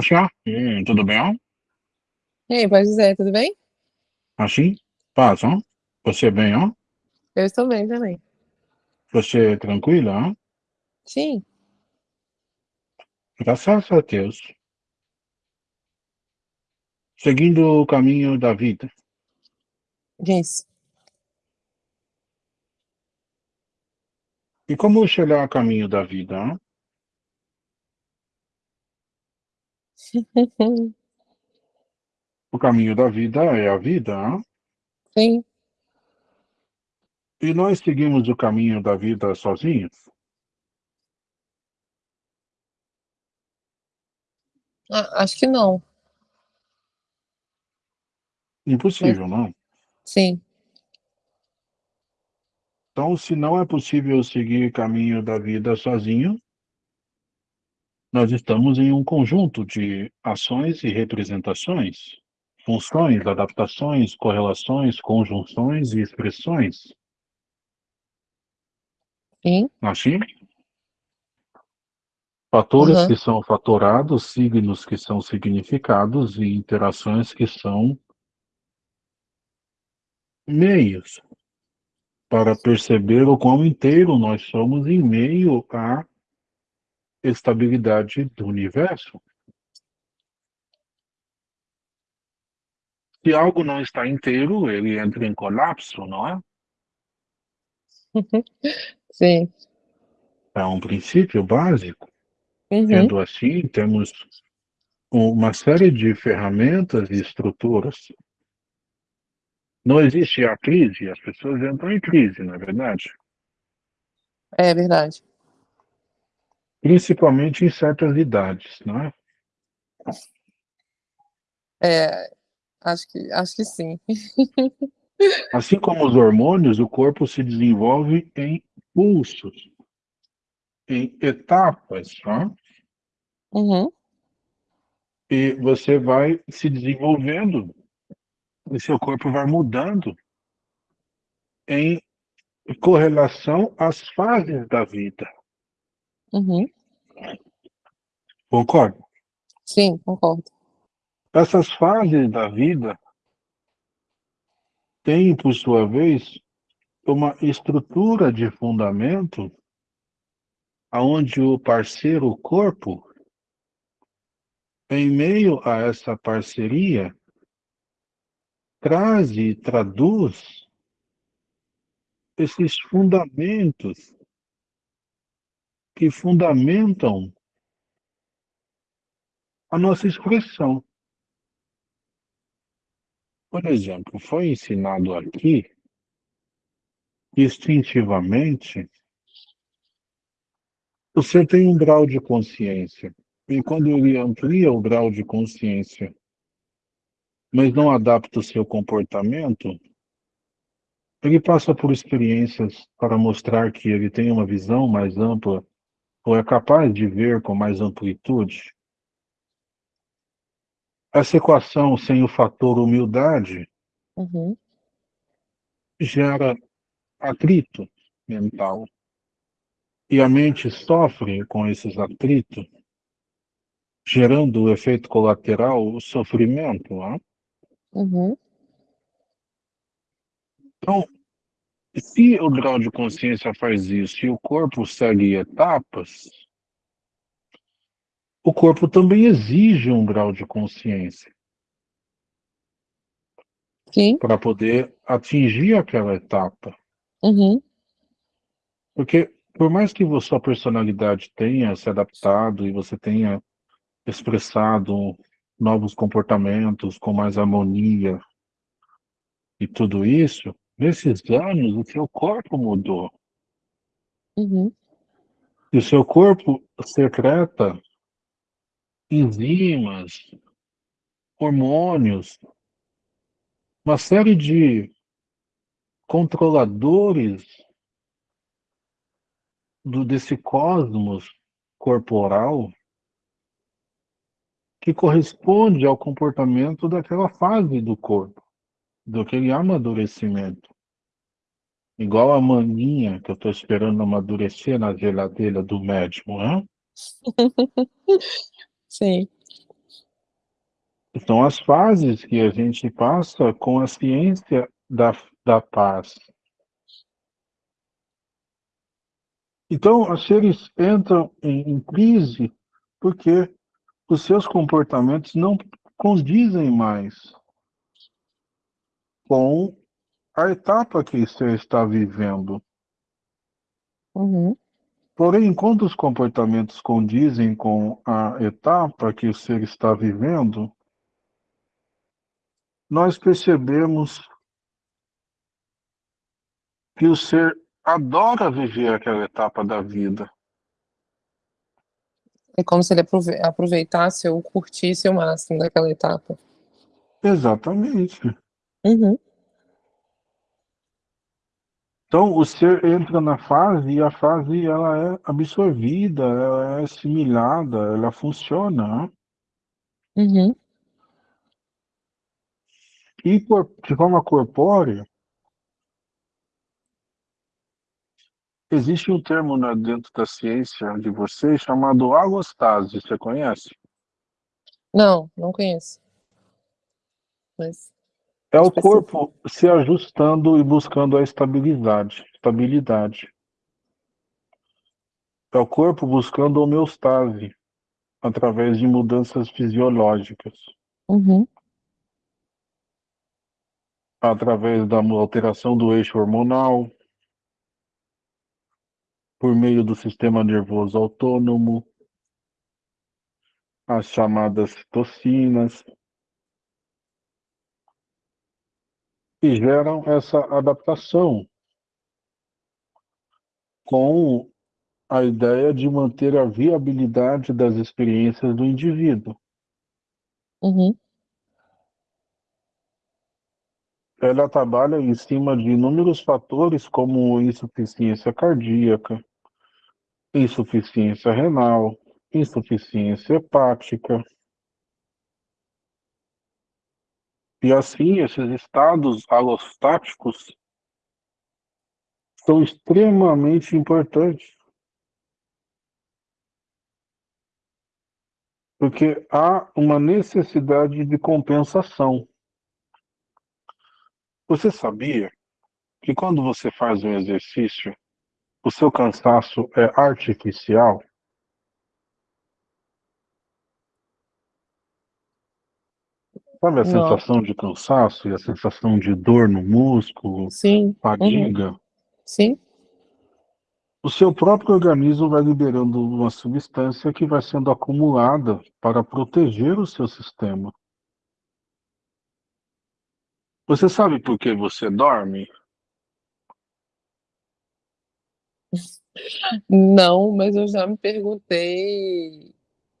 Acha? Hum, tudo bem? E aí, pode dizer, tudo bem? Assim? Paz, ó. Você bem, ó? Eu estou bem também. Você tranquila, ó? Sim. Graças a Deus. Seguindo o caminho da vida. Isso. E como chegar ao caminho da vida, ó? O caminho da vida é a vida, ó. Sim. E nós seguimos o caminho da vida sozinhos? Ah, acho que não. Impossível, não? sim. Então, se não é possível seguir o caminho da vida sozinho nós estamos em um conjunto de ações e representações, funções, adaptações, correlações, conjunções e expressões. Sim. Assim? Fatores Aham. que são fatorados, signos que são significados e interações que são meios para perceber o quão inteiro nós somos em meio à estabilidade do universo. Se algo não está inteiro, ele entra em colapso, não é? Sim. É um princípio básico. Uhum. Sendo assim, temos uma série de ferramentas e estruturas. Não existe a crise, as pessoas entram em crise, não é verdade? É verdade. Principalmente em certas idades, não é? É, acho que acho que sim. Assim como os hormônios, o corpo se desenvolve em pulsos, em etapas, não é? Uhum. E você vai se desenvolvendo, e seu corpo vai mudando em correlação às fases da vida. Uhum. Concorda? Sim, concordo. Essas fases da vida têm, por sua vez, uma estrutura de fundamento aonde o parceiro o corpo, em meio a essa parceria, traz e traduz esses fundamentos que fundamentam a nossa expressão. Por exemplo, foi ensinado aqui, instintivamente, você tem um grau de consciência, e quando ele amplia o grau de consciência, mas não adapta o seu comportamento, ele passa por experiências para mostrar que ele tem uma visão mais ampla, ou é capaz de ver com mais amplitude. Essa equação sem o fator humildade Uhum. gera atrito mental. E a mente sofre com esses atritos, gerando o efeito colateral, o sofrimento. Não é? Uhum. Então, se o grau de consciência faz isso e o corpo segue etapas, o corpo também exige um grau de consciência para poder atingir aquela etapa. Uhum. Porque por mais que sua personalidade tenha se adaptado e você tenha expressado novos comportamentos com mais harmonia e tudo isso, nesses anos o seu corpo mudou. Uhum. E o seu corpo secreta enzimas, hormônios, uma série de controladores do, desse cosmos corporal que corresponde ao comportamento daquela fase do corpo, daquele amadurecimento. Igual a maninha que eu estou esperando amadurecer na geladeira do médico, né? Sim. São as fases que a gente passa com a ciência da da paz. Então, os seres entram em em crise, porque os seus comportamentos não condizem mais com a etapa que você está vivendo. Uhum. Porém, enquanto os comportamentos condizem com a etapa que o ser está vivendo nós percebemos que o ser adora viver aquela etapa da vida. É como se ele aprove aproveitasse ou curtisse o máximo daquela etapa. Exatamente. Uhum. Então, o ser entra na fase e a fase ela é absorvida, ela é assimilada, ela funciona, né. Uhum. E por de forma corpórea existe um termo, né, dentro da ciência de vocês chamado alostase, você conhece? Não, não conheço. Mas É o corpo se ajustando e buscando a estabilidade estabilidade. É o corpo buscando homeostase, através de mudanças fisiológicas. Uhum. Através da alteração do eixo hormonal por meio do sistema nervoso autônomo as chamadas citocinas que geram essa adaptação com a ideia de manter a viabilidade das experiências do indivíduo. Uhum. Ela trabalha em cima de inúmeros fatores, como insuficiência cardíaca, insuficiência renal, insuficiência hepática. E assim, esses estados alostáticos são extremamente importantes. Porque há uma necessidade de compensação. Você sabia que quando você faz um exercício, o seu cansaço é artificial? Sabe a Não. sensação de cansaço e a sensação de dor no músculo, Sim. Uhum. fadiga? Sim. O seu próprio organismo vai liberando uma substância que vai sendo acumulada para proteger o seu sistema. Você sabe por que você dorme? Não, mas eu já me perguntei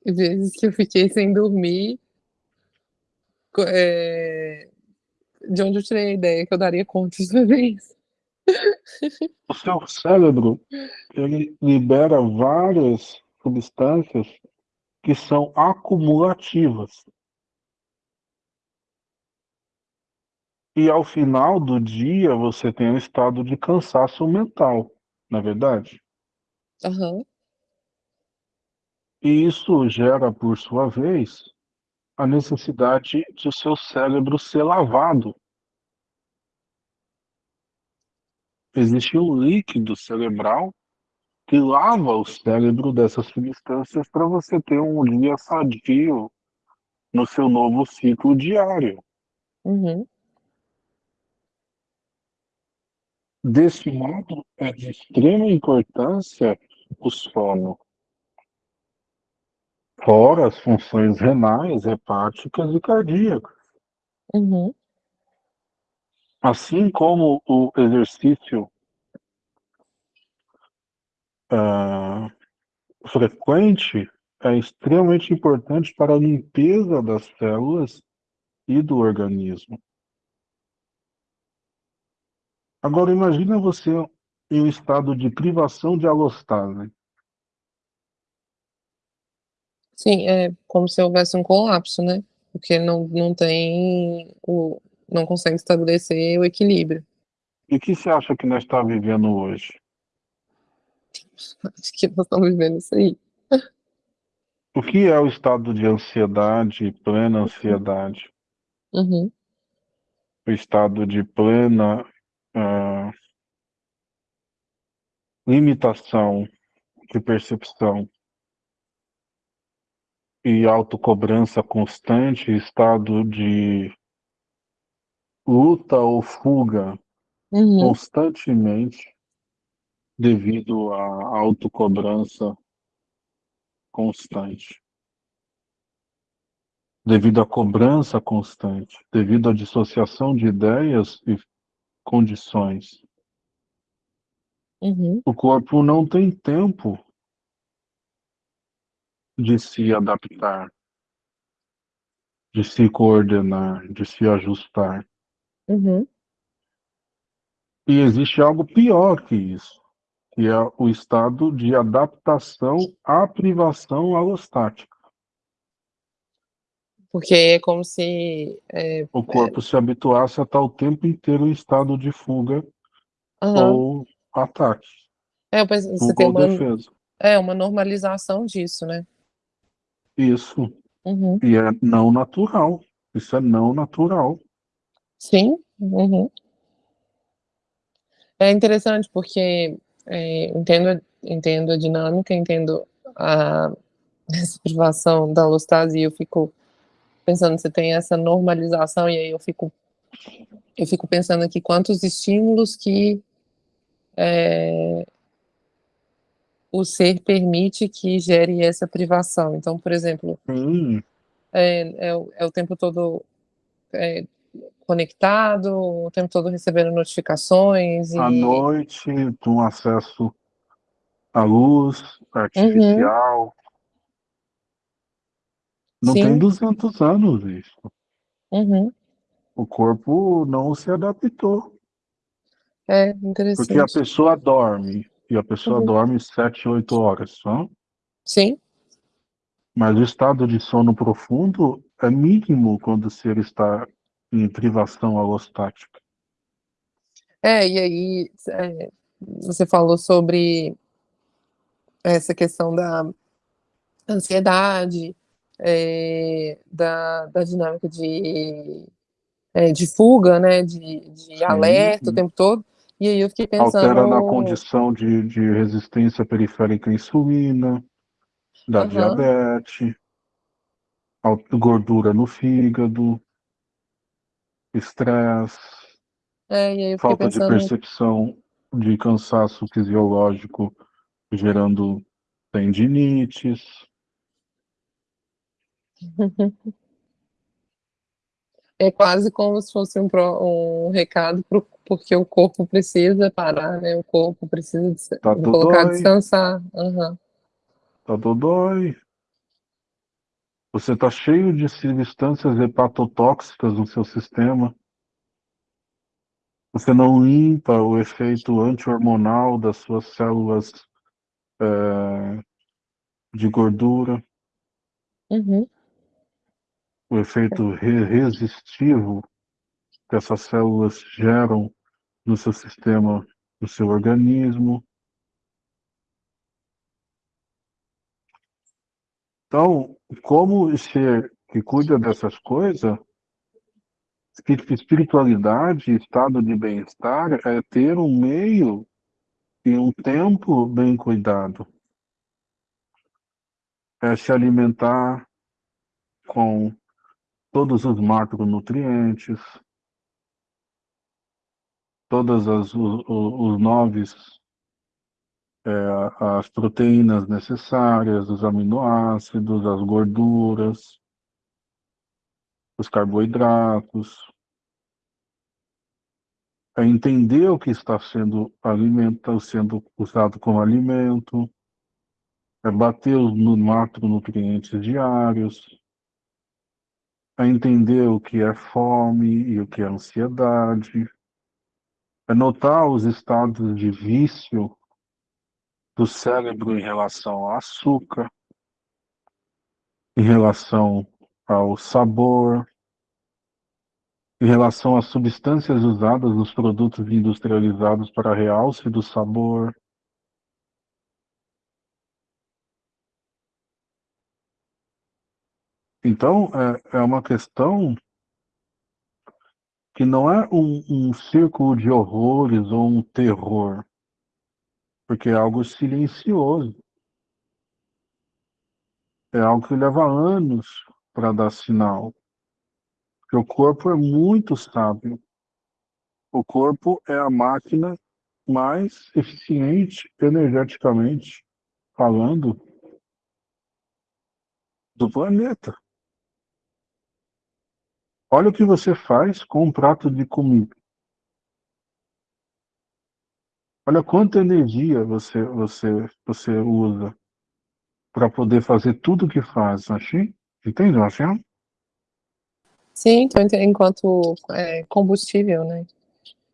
vezes que eu fiquei sem dormir eh, de onde eu tirei a ideia que eu daria conta de fazer isso. O seu cérebro, ele libera várias substâncias que são acumulativas. E ao final do dia, você tem um estado de cansaço mental, não é verdade? Aham. E isso gera, por sua vez, a necessidade de o seu cérebro ser lavado. Existe um líquido cerebral que lava o cérebro dessas substâncias para você ter um dia sadio no seu novo ciclo diário. Uhum. Desse modo, é de extrema importância o sono. Fora as funções renais, hepáticas e cardíacas. Uhum. Assim como o exercício hã, frequente é extremamente importante para a limpeza das células e do organismo. Agora imagina você em um estado de privação de alostase. Sim, é como se houvesse um colapso, né, porque não não tem o não consegue estabelecer o equilíbrio. E o que você acha que nós tá vivendo hoje? Acho que nós estamos vivendo isso aí. O que é o estado de ansiedade, plena ansiedade? Uhum. O estado de plena uh, limitação de percepção e autocobrança constante, estado de luta ou fuga Uhum. constantemente devido à autocobrança constante. Devido à cobrança constante, devido à dissociação de ideias e condições. Uhum. O corpo não tem tempo de se adaptar, de se coordenar, de se ajustar. Uhum. E existe algo pior que isso, que é o estado de adaptação à privação alostática. Porque é como se... É, o corpo é... se habituasse a estar o tempo inteiro em estado de fuga uhum. ou ataque. É, eu penso, você tem uma, defesa. É, uma normalização disso, né? Isso. Uhum. E é não natural. Isso é não natural. Sim. Uhum. É interessante porque é, entendo, entendo a dinâmica, entendo a essa privação da alostase e eu fico pensando você tem essa normalização e aí eu fico eu fico pensando aqui quantos estímulos que é, o ser permite que gere essa privação. Então, por exemplo, hum. é, é, é, o tempo todo é, conectado, o tempo todo recebendo notificações. À e... noite, com acesso à luz artificial. Uhum. Não Sim. tem 200 anos isso. Uhum. O corpo não se adaptou. É, interessante. Porque a pessoa dorme, e a pessoa uhum. dorme 7, 8 horas só. Sim. Mas o estado de sono profundo é mínimo quando o ser está em privação alostática. É, e aí é, você falou sobre essa questão da ansiedade, é, da, da dinâmica de, é, de fuga, né, de, de Sim. alerta o tempo todo, e aí eu fiquei pensando... Altera na condição de, de resistência periférica à insulina, da Uhum. diabetes, gordura no fígado, estresse, É, falta pensando... de percepção de cansaço fisiológico gerando tendinites. É quase como se fosse um, pro, um recado pro, porque o corpo precisa parar, né? O corpo precisa de, tá de colocar dói. descansar. Uhum. Tá dodói. Você está cheio de substâncias hepatotóxicas no seu sistema. Você não limpa o efeito anti-hormonal das suas células é, de gordura. Uhum. O efeito re resistivo que essas células geram no seu sistema, no seu organismo. Então, como ser que cuida dessas coisas, espiritualidade, estado de bem-estar, é ter um meio e um tempo bem cuidado. É se alimentar com todos os macronutrientes, todas as os, os é, as proteínas necessárias, os aminoácidos, as gorduras, os carboidratos, é entender o que está sendo alimento, sendo usado como alimento, é bater os macronutrientes diários, é entender o que é fome e o que é ansiedade, é notar os estados de vício do cérebro em relação ao açúcar, em relação ao sabor, em relação às substâncias usadas nos produtos industrializados para realce do sabor. Então, é, é uma questão que não é um, um círculo de horrores ou um terror, porque é algo silencioso. É algo que leva anos para dar sinal. Porque o corpo é muito sábio. O corpo é a máquina mais eficiente energeticamente falando do planeta. Olha o que você faz com um prato de comida. Olha quanta energia você, você, você usa para poder fazer tudo o que faz, assim? Entende, Marcelo? Sim, então, enquanto é, combustível, né?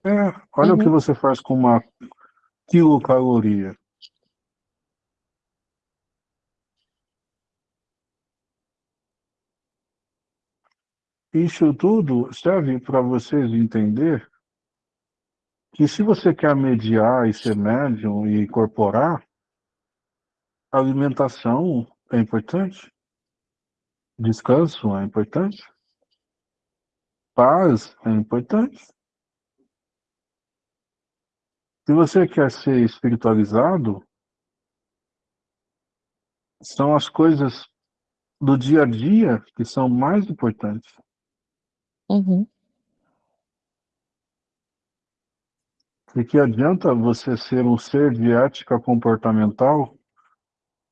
É, olha uhum. o que você faz com uma quilocaloria. Isso tudo serve para vocês entender que se você quer mediar e ser médium e incorporar, alimentação é importante, descanso é importante, paz é importante. Se você quer ser espiritualizado, são as coisas do dia a dia que são mais importantes. Uhum. E que adianta você ser um ser de ética comportamental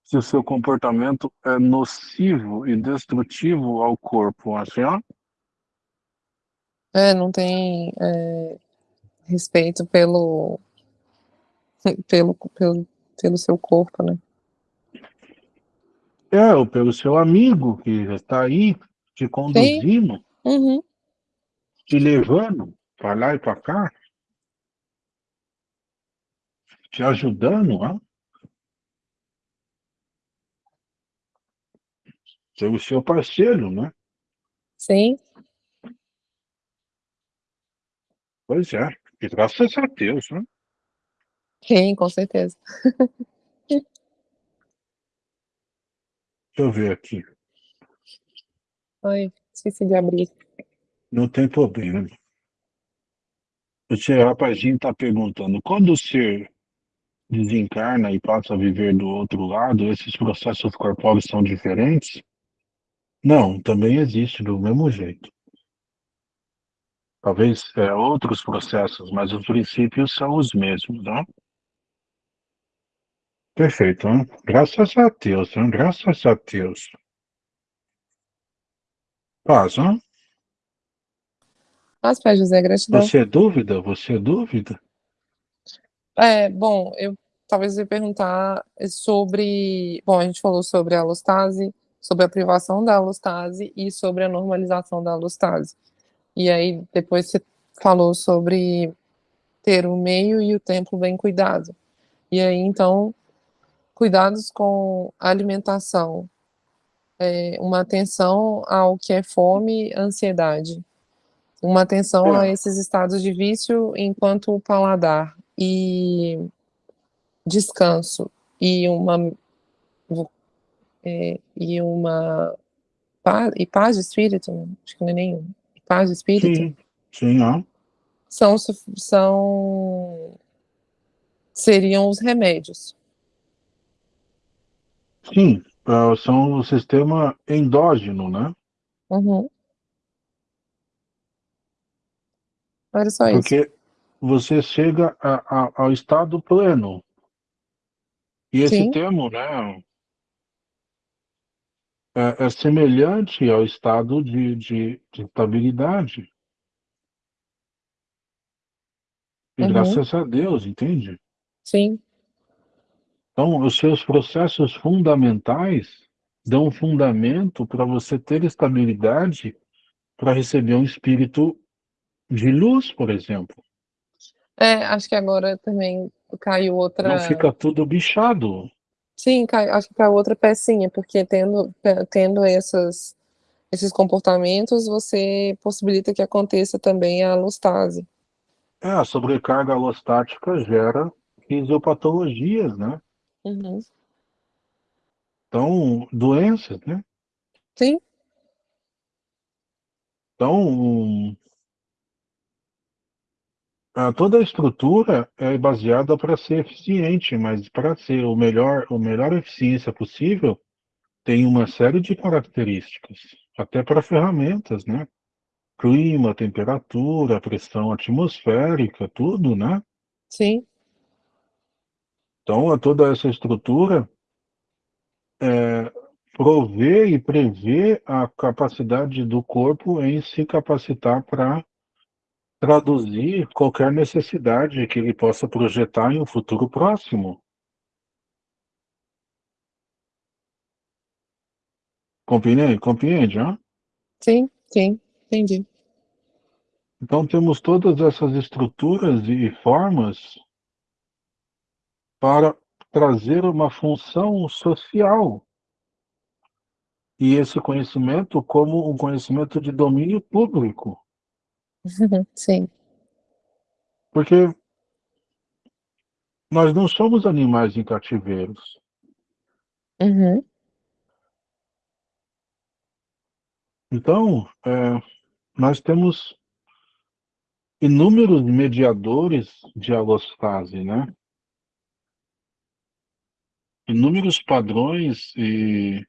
se o seu comportamento é nocivo e destrutivo ao corpo, assim, ó? É, não tem é, respeito pelo, pelo, pelo, pelo seu corpo, né? É, ou pelo seu amigo que está aí te conduzindo. Uhum te levando para lá e para cá, te ajudando, ó. Ser o seu parceiro, né? Sim. Pois é, e graças a Deus, né? Sim, com certeza. Deixa eu ver aqui. Oi, esqueci de abrir. Não tem problema. Esse rapazinho está perguntando, quando o ser desencarna e passa a viver do outro lado, esses processos corpóreos são diferentes? Não, também existe do mesmo jeito. Talvez é, outros processos, mas os princípios são os mesmos, né? Perfeito, hein? graças a Deus, hein? graças a Deus. Paz, hein? Pai José, gratidão. Você é dúvida? Você é dúvida? É, bom, eu talvez ia perguntar sobre. Bom, a gente falou sobre a alostase, sobre a privação da alostase e sobre a normalização da alostase. E aí, depois você falou sobre ter o meio e o tempo bem cuidado. E aí, então, cuidados com a alimentação, é, uma atenção ao que é fome, ansiedade uma atenção é. a esses estados de vício enquanto o paladar e descanso e uma é, e uma paz, e paz de espírito, acho que não é nenhum, paz de espírito. Sim, sim, ó. São, são seriam os remédios. Sim, é, são o sistema endógeno, né? Uhum. Era só Porque isso. você chega a, a, ao estado pleno. E esse Sim. termo, né, é, é, semelhante ao estado de, de, de estabilidade. E uhum. graças a Deus, entende? Sim. Então, os seus processos fundamentais dão um fundamento para você ter estabilidade para receber um espírito de luz, por exemplo. É, acho que agora também caiu outra. Não fica tudo bichado. Sim, cai, acho que caiu outra pecinha, porque tendo, tendo essas, esses comportamentos, você possibilita que aconteça também a alostase. É, a sobrecarga alostática gera fisiopatologias, né? Uhum. Então, doenças, né? Sim. Então, toda a estrutura é baseada para ser eficiente, mas para ser o melhor, o melhor eficiência possível, tem uma série de características, até para ferramentas, né? Clima, temperatura, pressão atmosférica, tudo, né? Sim. Então, toda essa estrutura é, prover e prever a capacidade do corpo em se capacitar para traduzir qualquer necessidade que ele possa projetar em um futuro próximo. Compreende? Compreende, hein? Sim, sim, entendi. Então temos todas essas estruturas e formas para trazer uma função social. E esse conhecimento como um conhecimento de domínio público. Sim. Porque nós não somos animais em cativeiros. Uhum. Então, é, nós temos inúmeros mediadores de alostase, né? Inúmeros padrões e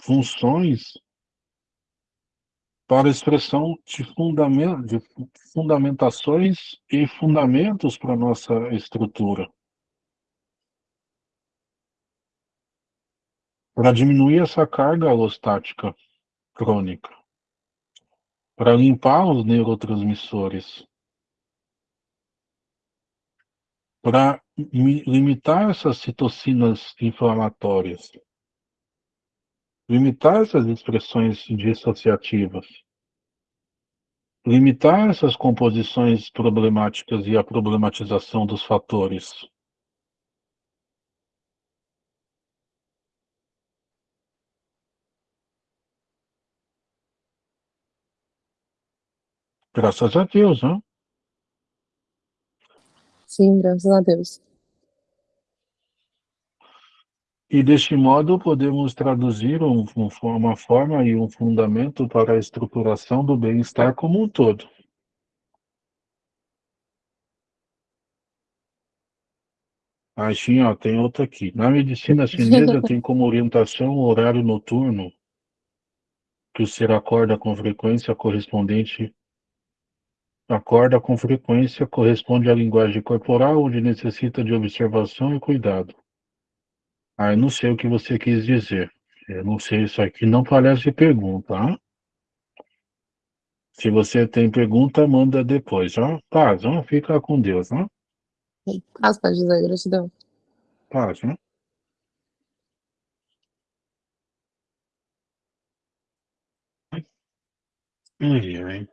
funções para expressão de, fundamento, de fundamentações e fundamentos para a nossa estrutura. Para diminuir essa carga alostática crônica. Para limpar os neurotransmissores. Para limitar essas citocinas inflamatórias limitar essas expressões dissociativas, limitar essas composições problemáticas e a problematização dos fatores. Graças a Deus, né? Sim, graças a Deus. E deste modo podemos traduzir um, um, uma forma e um fundamento para a estruturação do bem-estar como um todo. Ah, sim, ó, tem outra aqui. Na medicina chinesa tem como orientação o horário noturno, que o ser acorda com frequência correspondente acorda com frequência corresponde à linguagem corporal, onde necessita de observação e cuidado. Ah, eu não sei o que você quis dizer. Eu não sei, isso aqui não parece pergunta, hein? Se você tem pergunta, manda depois, ó. Paz, ó. Fica com Deus, ó. Paz, Pai José, gratidão. Paz, ó. Ai, ai.